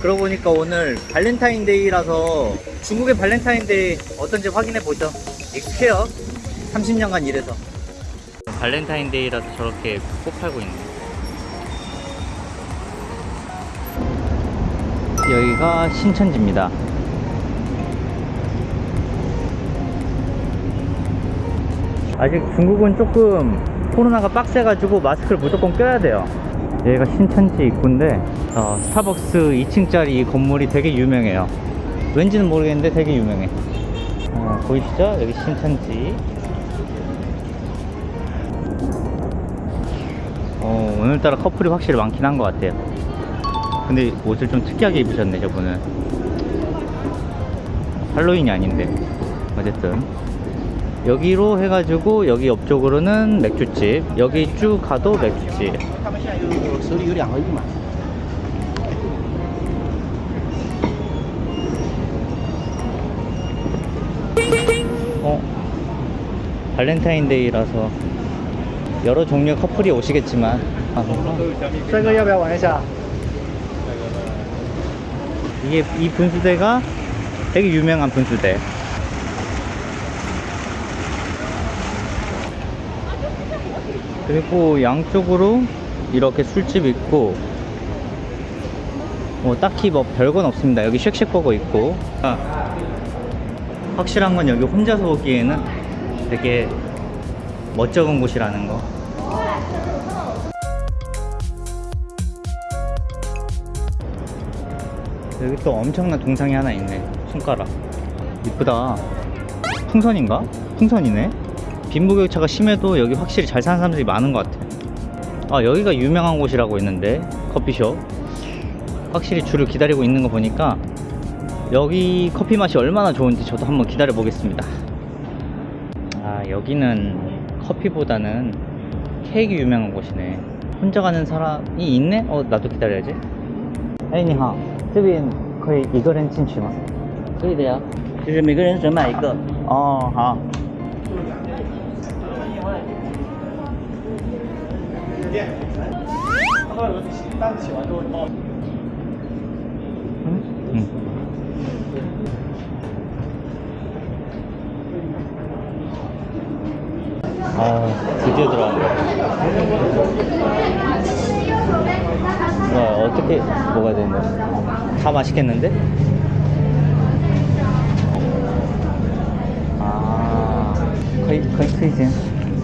그러고 보니까 오늘 발렌타인데이라서 중국의 발렌타인데이 어떤지 확인해 보죠. 익스케어 30년간 일해서. 발렌타인데이라서 저렇게 꽃 팔고 있네. 여기가 신천지입니다. 아직 중국은 조금 코로나가 빡세가지고 마스크를 무조건 껴야 돼요. 여기가 신천지 입구인데 어, 스타벅스 2층짜리 이 건물이 되게 유명해요. 왠지는 모르겠는데 되게 유명해. 어, 보이시죠? 여기 신천지. 어, 오늘따라 커플이 확실히 많긴 한 것 같아요. 근데 옷을 좀 특이하게 입으셨네, 저분은. 할로윈이 아닌데. 어쨌든. 여기로 해가지고 여기 옆쪽으로는 맥주집 여기 쭉 가도 맥주집. 어? 발렌타인데이라서 여러 종류의 커플이 오시겠지만. 아, 이게 이 분수대가 되게 유명한 분수대. 그리고 양쪽으로 이렇게 술집 있고 뭐 딱히 뭐 별건 없습니다. 여기 쉑쉑버거 있고. 아, 확실한 건 여기 혼자서 오기에는 되게 멋쩍은 곳이라는 거. 여기 또 엄청난 동상이 하나 있네. 손가락. 이쁘다. 풍선인가? 풍선이네 빈부격차가 심해도 여기 확실히 잘 사는 사람들이 많은 것 같아 아 여기가 유명한 곳이라고 있는데 커피숍 확실히 줄을 기다리고 있는 거 보니까 여기 커피 맛이 얼마나 좋은지 저도 한번 기다려 보겠습니다 아 여기는 커피보다는 케이크 유명한 곳이네 혼자 가는 사람이 있네? 어 나도 기다려야지 哎，你好，这边可以一个人进去吗？可以的呀，就是每个人只买一个。哦，好。 嗯嗯。아, 드디어 들어왔네. 와, 어떻게 뭐가 되는 거야? 다 맛있겠는데? 아, 可以可以推荐，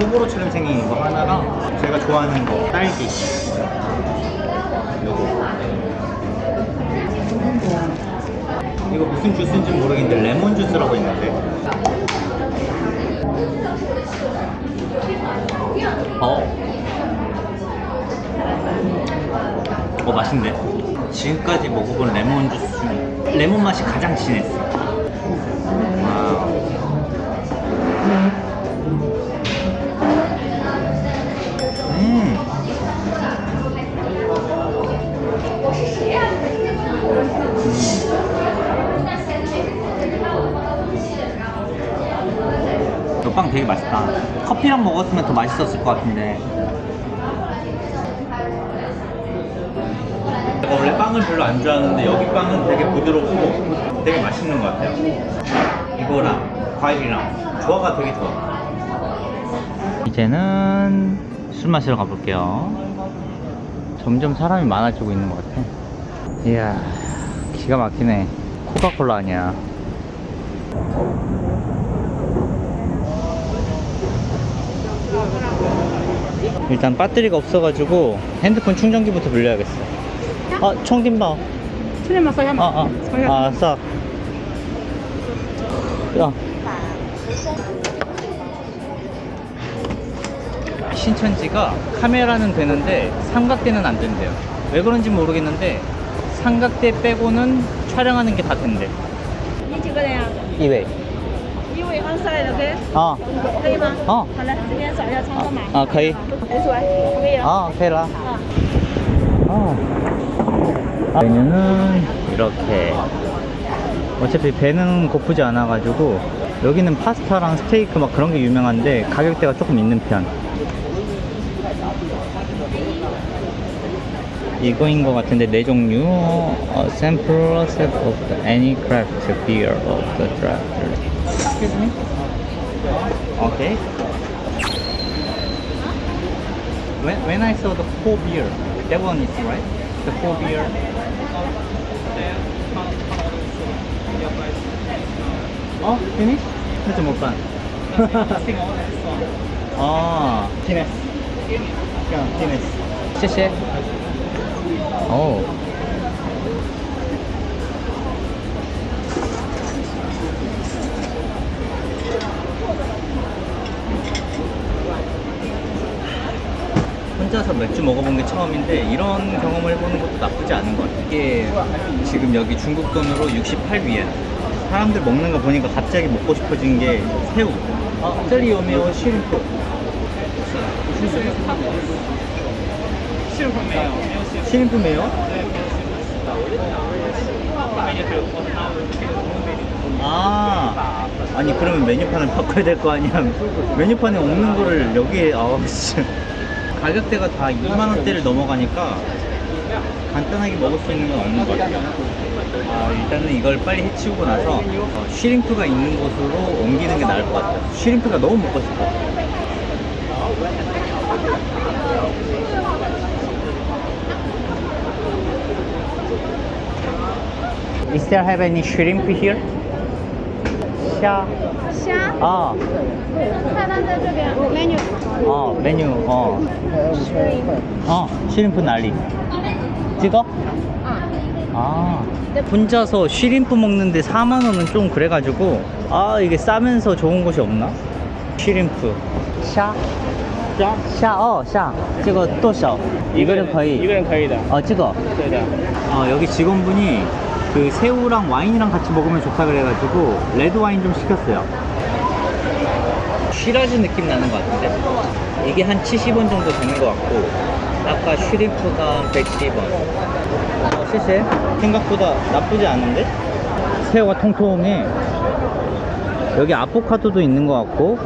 소보로처럼 생긴 이거 하나랑 제가 좋아하는 거 딸기. 요거. 이거 무슨 주스인지 모르겠는데 레몬 주스라고 있는데. 어. 어 맛있네. 지금까지 먹어본 레몬 주스 중에 레몬 맛이 가장 진했어. 맛있었을 것 같은데. 제가 원래 빵을 별로 안 좋아하는데 여기 빵은 되게 부드럽고 되게 맛있는 것 같아요. 이거랑 과일이랑 조화가 되게 좋아. 이제는 술 마시러 가볼게요. 점점 사람이 많아지고 있는 것 같아. 이야, 기가 막히네. 코카콜라 아니야. 일단 배터리가 없어가지고 핸드폰 충전기부터 빌려야겠어. 아, 총김밥. 这里面放下 아, 吗？ 아, 放下。 아, 싸. 야. 신천지가 카메라는 되는데 삼각대는 안 된대요. 왜 그런지 모르겠는데 삼각대 빼고는 촬영하는 게 다 된대 你几个人呀？ 이외 一位二十来的给， 아, 可以吗？哦好嘞，这边找一下窗口码。 아, 可以没错，可以了。 아, 오케이라 아. 메뉴는 이렇게 어차피 배는 고프지 않아 가지고 여기는 파스타랑 스테이크 막 그런 게 유명한데 가격대가 조금 있는 편 이거인 것 같은데 네 종류 a sample set of the any craft beer of the draft excuse me okay when, when I saw the four beer that one is right the four beer 어 finish 살짝 못반 아 티네스 그냥 티네스 谢谢 오. 혼자서 맥주 먹어본 게 처음인데 이런 경험을 해보는 것도 나쁘지 않은 것 같아요. 이게 지금 여기 중국 돈으로 68위엔 사람들 먹는 거 보니까 갑자기 먹고 싶어진 게 새우 아, 셀리오메오 쉬림프 쉬림프 메요? 아 아니 그러면 메뉴판을 바꿔야 될 거 아니야. 메뉴판에 없는 거를 여기에 아 진짜. 가격대가 다 2만 원대를 넘어가니까 간단하게 먹을 수 있는 건 없는 것 같아요. 아, 일단은 이걸 빨리 해치우고 나서 어, 쉬림프가 있는 곳으로 옮기는 게 나을 것 같아요. 쉬림프가 너무 먹고 싶어. Is there have any shrimp here? 虾虾，啊菜单在这边，menu。 어 메뉴 어 어, 쉬림프 난리 찍어? 아 혼자서 쉬림프 먹는데 4만원은 좀 그래가지고 아 이게 싸면서 좋은 곳이 없나? 쉬림프 샤? 샤? 샤, 어, 샤. 这个多少? 이거는 거의 一个人可以的， 어, 찍어. 对的。 어, 여기 직원분이 그 새우랑 와인이랑 같이 먹으면 좋다 그래가지고 레드 와인 좀 시켰어요. 쉬라즈 느낌 나는 것 같은데 이게 한 70원 정도 되는 것 같고 아까 슈림프가 110원. 어, 실세 생각보다 나쁘지 않은데 새우가 통통해. 여기 아보카도도 있는 것 같고.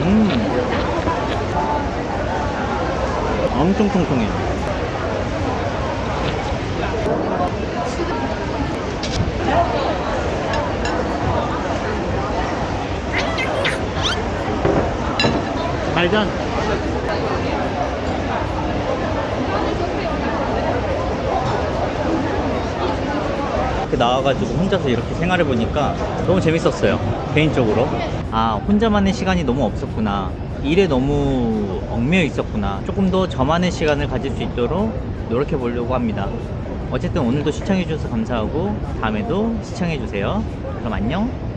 음. 엄청 통통해. 말전. 이렇게 나와가지고 혼자서 이렇게 생활해 보니까 너무 재밌었어요. 개인적으로. 아, 혼자만의 시간이 너무 없었구나. 일에 너무 얽매여 있었구나. 조금 더 저만의 시간을 가질 수 있도록 노력해 보려고 합니다. 어쨌든 오늘도 시청해 주셔서 감사하고 다음에도 시청해 주세요. 그럼 안녕.